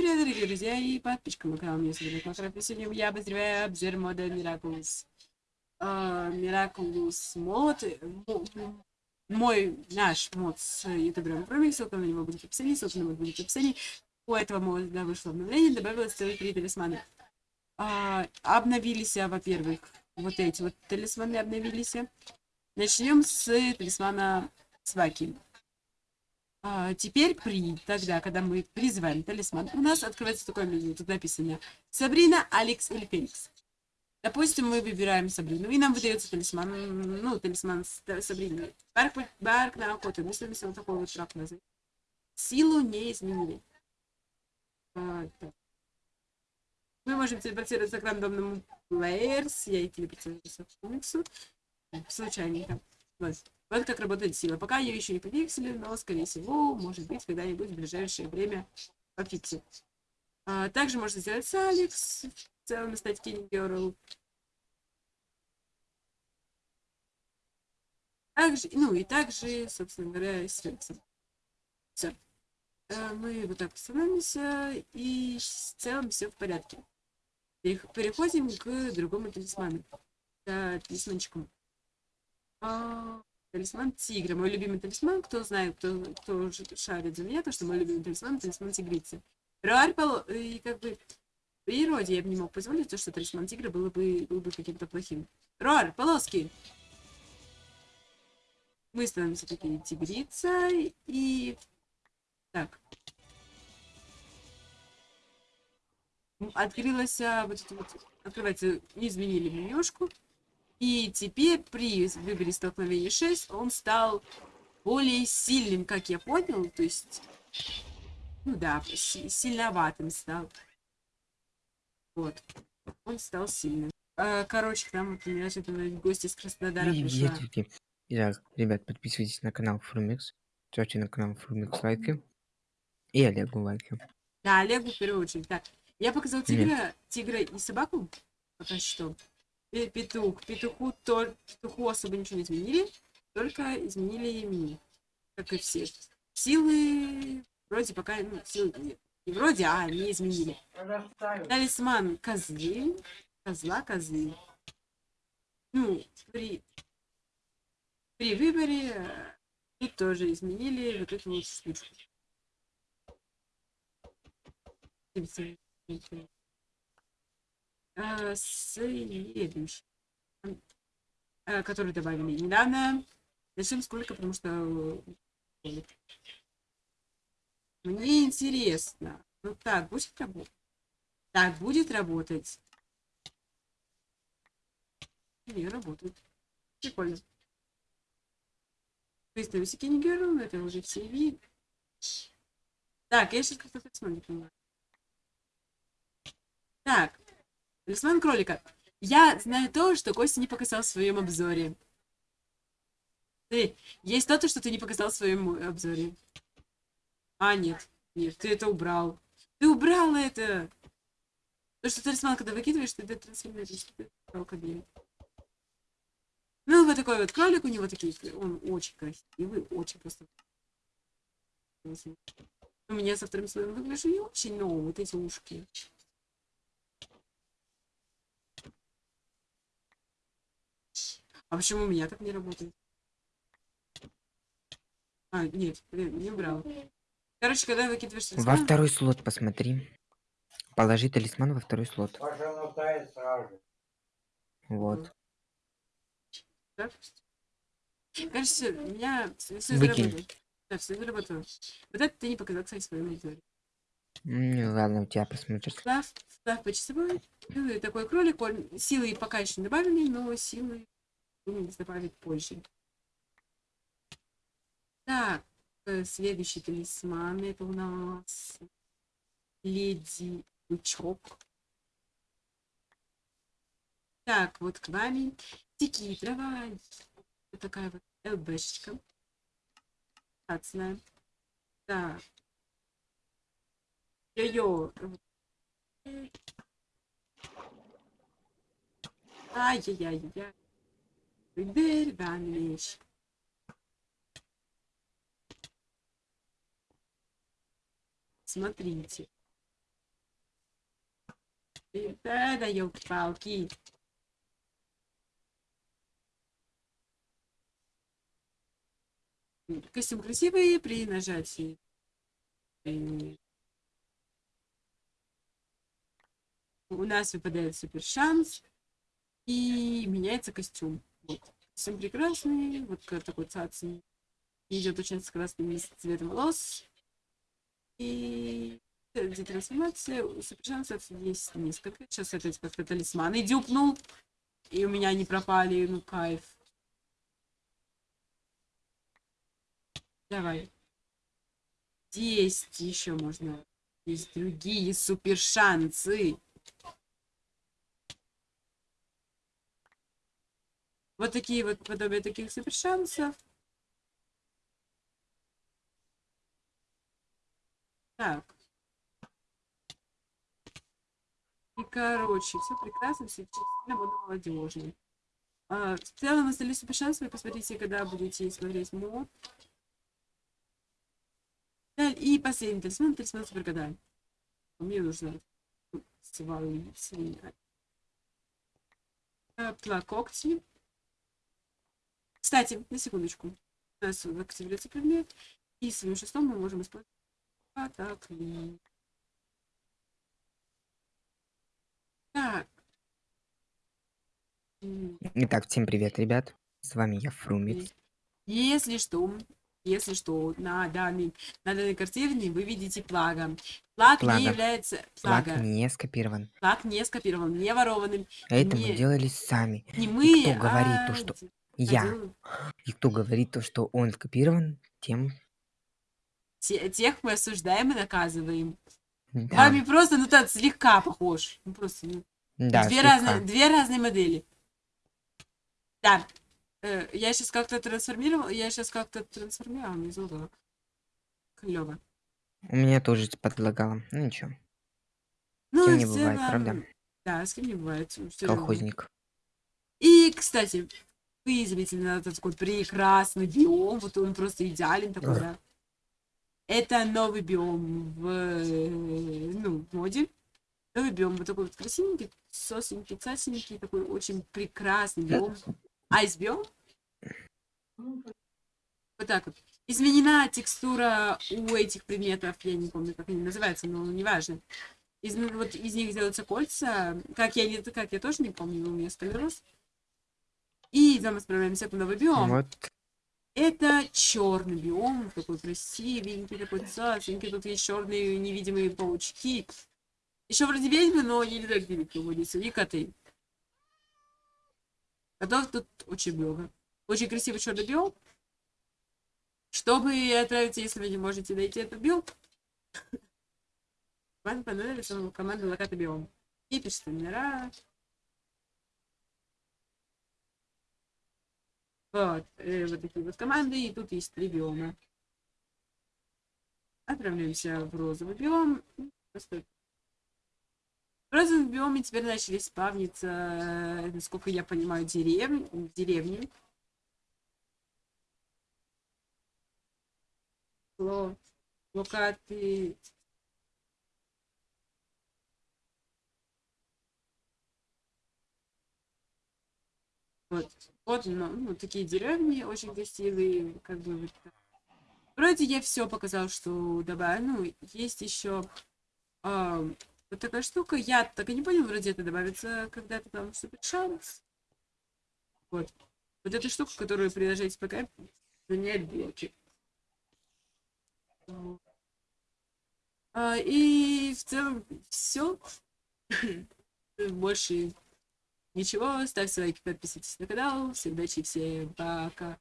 привет, дорогие друзья и подписчики на канал Меня зовут Макаров, и я обозреваю обзор мода Miraculous. Uh, Miraculous мод, мой, наш мод с ютубером Проми, ссылка на него будет в описании, ссылка на мод будет в описании. У этого мода вышло обновление, добавилось целых три талисмана. Uh, обновились, во-первых, вот эти вот талисманы обновились. Начнем с талисмана Сваки. А, теперь при, тогда, когда мы призываем талисман, у нас открывается такое меню. Тут написано Сабрина, Алекс или Феникс. Допустим, мы выбираем Сабрину, и нам выдается талисман, ну, талисман Сабрины. Барк, барк на охоту. Мы с вот такой вот шаг назад. Силу не изменили. А, мы можем телепортироваться к рандомному players. Я и телепортируюсь к комиксу. Случайненько. Вот. Вот как работает сила. Пока ее еще не пофиксили, но, скорее всего, может быть, когда-нибудь в ближайшее время пофиксит. А, также можно сделать с Алекс, в целом стать King Girl. Также, ну и также, собственно говоря, с Феликсом. Все. А, мы вот так становимся, и в целом все в порядке. Переходим к другому талисману. К талисманчику. А, Талисман тигра. Мой любимый талисман. Кто знает, кто, кто шарит за меня, то, что мой любимый талисман талисман тигрицы. Руарь И как бы природе я бы не мог позволить то, что талисман тигра было бы, был бы каким-то плохим. Руар, полоски! Мы становимся такие тигрица и... Так. Открылась а, вот это вот... Открывается, изменили менюшку. И теперь при выборе столкновения 6 он стал более сильным, как я понял. То есть, ну да, сильноватым стал. Вот. Он стал сильным. А, короче, к нам вот неожиданно гости из Краснодара пришла. Итак, ребят, подписывайтесь на канал Фрумикс. Ставьте на канал Фрумикс лайки. И Олегу лайки. Да, Олегу в первую очередь. Так, я показал тигра, тигра и собаку. Пока что петух. Петуху, то, петуху особо ничего не изменили, только изменили имени, как и все. Силы вроде пока, ну, силы нет. Не вроде, а не изменили. Талисман козы. Козла козы. Ну, при, при выборе э, тут тоже изменили вот эту вот штучку э, следующий, э, который добавили недавно. Зачем сколько, потому что э, мне интересно. Ну так, будет работать? Так, будет работать. Не, работает. Прикольно. Выставить Кинигеру, это уже все видят. Так, я сейчас как-то смотрю. Так, Талисман кролика. Я знаю то, что Костя не показал в своем обзоре. Ты, есть то, что ты не показал в своем обзоре. А, нет. Нет, ты это убрал. Ты убрал это! То, что талисман, когда выкидываешь, ты трансформируешь. Ну, вот такой вот кролик у него такие. Он очень красивый, очень просто. У меня со вторым слоем выгляжу не очень, но вот эти ушки. А почему у меня так не работает? А, нет, не брал. Короче, когда выкидываешь талисман... Во второй слот посмотри. Положи талисман во второй слот. Вот. Так? У меня все заработало. Да, все заработало. Вот это ты не показал, кстати, своему аудитории. Ну ладно, у тебя посмотришь. Ставь, ставь по часовой. Такой кролик, он силы пока еще не добавили, но силы думаю, добавить позже. Так, э, следующий талисман. Это у нас леди Бычок. Так, вот к вами. Тики, давай. Вот такая вот ЛБшечка. Статная. Так. Йо-йо. Ай-яй-яй-яй. Деревянный Смотрите. И- Да, елки-палки. Костюм красивый при нажатии. У нас выпадает супер шанс. И меняется костюм. Вот. Костюм прекрасный. Вот такой цацин. Идет очень с красным цветом волос. И где трансформация, у супершансов есть несколько. Сейчас опять как-то талисманы дюпнул. И у меня они пропали, ну кайф. Давай. Есть еще можно. Есть другие супершансы. Вот такие вот подобие таких супершансов. Так. И, короче, все прекрасно, все действительно буду молодежный. А, в целом, остались супершансы, вы посмотрите, когда будете смотреть мод. И последний талисман, талисман супергада. Мне нужно свалить свинья. Плакокти. Кстати, на секундочку. У нас активируется предмет. И своим шестом мы можем использовать а, так. Итак, всем привет, ребят. С вами я, Фрумикс. Если что, если что, на данной, на данной картине вы видите плага. Плаг Плага. не является... Плага. не скопирован. Плаг не скопирован, не ворованным. Это Не- мы делали сами. Не мы, кто говорит а то, что Я. И кто говорит то, что он скопирован, тем... те- тех мы осуждаем и наказываем. Да, Вами просто, ну так, слегка похож. Ну, просто, ну, да две, слегка. разные, две разные модели. Да. Э, я сейчас как-то трансформировал, я сейчас как-то трансформировал, не забыла. Клево. У меня тоже подлагало. Ну ничего, Ну, кем в не бывает, целом, правда? Да, с кем не бывает. всё равно. Колхозник. И, кстати, этот такой прекрасный биом, вот он просто идеален такой, да. Это новый биом в, э, ну, в моде. Новый биом, вот такой вот красивенький, сосенький, цасенький, такой очень прекрасный биом. Айс-биом. Вот так вот. Изменена текстура у этих предметов, я не помню, как они называются, но неважно. Из, вот из них делаются кольца. Как я, не, как я тоже не помню, у меня склероз. И да, мы отправляемся в новый биом. Вот, Это черный биом, такой красивенький, такой цасенький. Тут есть черные невидимые паучки. Еще вроде ведьмы, но не так велики водятся. И коты. Котов тут очень много. Очень красивый черный биом. Чтобы отправиться, если вы не можете найти этот биом, вам понадобится команда локата биом. И пишите номера. Вот, э, вот такие вот команды, и тут есть три биома. Отправляемся в розовый биом. Просто... В розовом биоме теперь начали спавниться, э, насколько я понимаю, деревни. деревни. Ло- Локаты. Вот, вот ну, ну, такие деревни очень красивые, как бы вот. Вроде я все показал, что добавил. Ну, есть еще вот такая штука. Я так и не понял, вроде это добавится когда-то там вступит шанс. Вот. Вот эта штука, которую приложить пока занять блоки. Вот. А, и в целом все. Больше ничего. Ставьте лайки, подписывайтесь на канал. Всем удачи, всем пока.